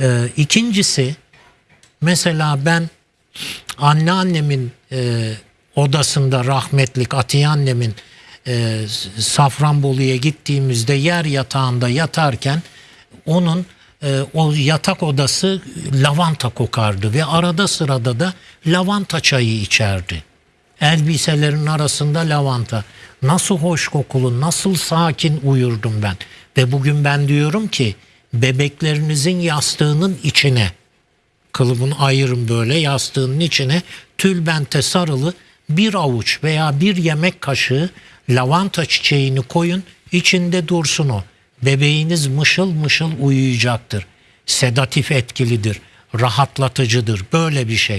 Ee, ikincisi mesela ben anneannemin e, odasında rahmetlik Atiye annemin e, Safranbolu'ya gittiğimizde yer yatağında yatarken onun e, o yatak odası lavanta kokardı ve arada sırada da lavanta çayı içerdi. Elbiselerin arasında lavanta. Nasıl hoş kokulu, nasıl sakin uyurdum ben. Ve bugün ben diyorum ki bebeklerinizin yastığının içine kılıbını ayırın böyle yastığının içine tülbente sarılı bir avuç veya bir yemek kaşığı lavanta çiçeğini koyun içinde dursun o. Bebeğiniz mışıl mışıl uyuyacaktır. Sedatif etkilidir, rahatlatıcıdır böyle bir şey.